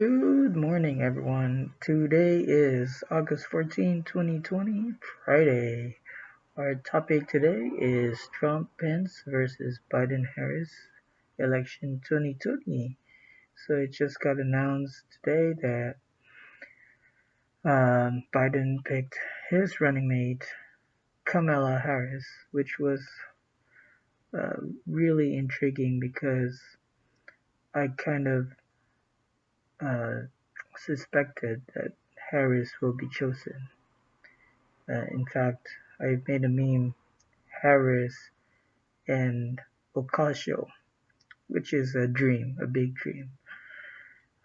Good morning, everyone. Today is August 14, 2020, Friday. Our topic today is Trump Pence versus Biden Harris election 2020. So it just got announced today that um, Biden picked his running mate, Kamala Harris, which was uh, really intriguing because I kind of uh, suspected that Harris will be chosen. Uh, in fact, I made a meme, Harris and Ocasio, which is a dream, a big dream,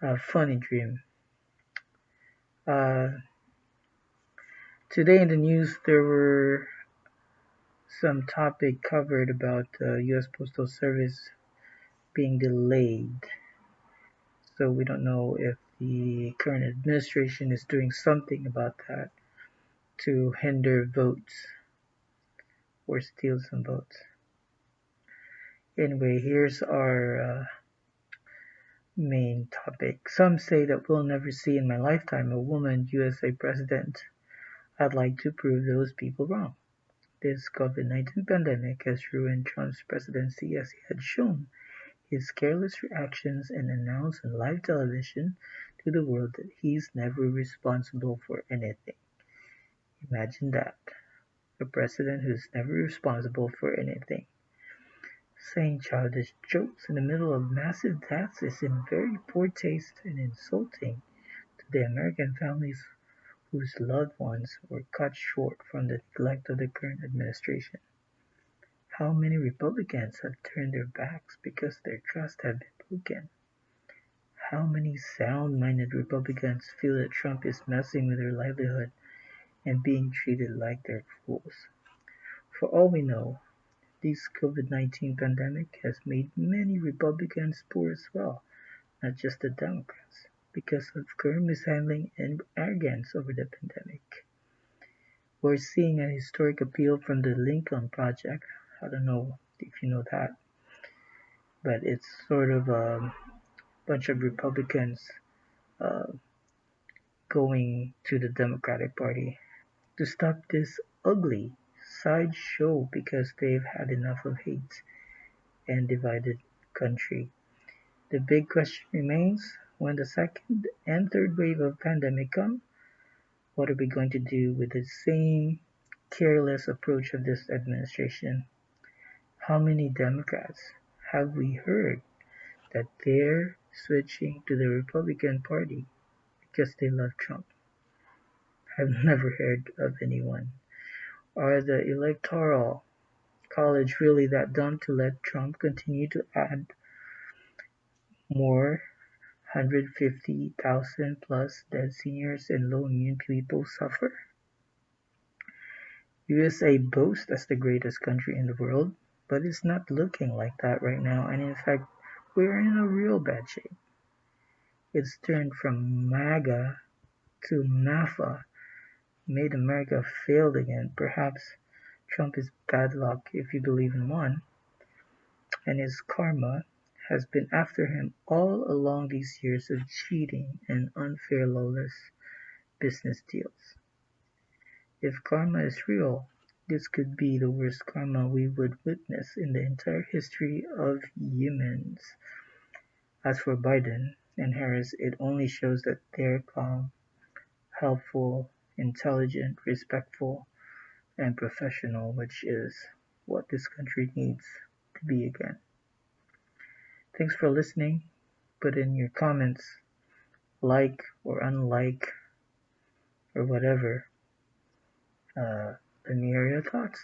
a funny dream. Uh, today in the news, there were some topic covered about the U.S. Postal Service being delayed so we don't know if the current administration is doing something about that to hinder votes or steal some votes. Anyway, here's our uh, main topic. Some say that we'll never see in my lifetime a woman USA president. I'd like to prove those people wrong. This COVID 19 pandemic has ruined Trump's presidency as he had shown his careless reactions and announce on live television to the world that he's never responsible for anything. Imagine that. A president who's never responsible for anything. Saying childish jokes in the middle of massive deaths is in very poor taste and insulting to the American families whose loved ones were cut short from the neglect of the current administration. How many Republicans have turned their backs because their trust had been broken? How many sound-minded Republicans feel that Trump is messing with their livelihood and being treated like they're fools? For all we know, this COVID-19 pandemic has made many Republicans poor as well, not just the Democrats, because of current mishandling and arrogance over the pandemic. We're seeing a historic appeal from the Lincoln Project I don't know if you know that, but it's sort of a bunch of Republicans uh, going to the Democratic Party to stop this ugly sideshow because they've had enough of hate and divided country. The big question remains when the second and third wave of pandemic come, what are we going to do with the same careless approach of this administration? How many Democrats have we heard that they're switching to the Republican Party because they love Trump? I've never heard of anyone. Are the Electoral College really that dumb to let Trump continue to add more 150,000 plus dead seniors and low immune people suffer? USA boasts as the greatest country in the world, but it's not looking like that right now, and in fact, we're in a real bad shape. It's turned from MAGA to MAFA, made America failed again. Perhaps Trump is bad luck if you believe in one, and his karma has been after him all along these years of cheating and unfair lawless business deals. If karma is real, this could be the worst karma we would witness in the entire history of humans. As for Biden and Harris, it only shows that they're calm, helpful, intelligent, respectful, and professional, which is what this country needs to be again. Thanks for listening. Put in your comments, like or unlike, or whatever. Uh, let me hear your thoughts.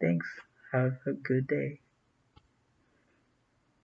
Thanks. Have a good day.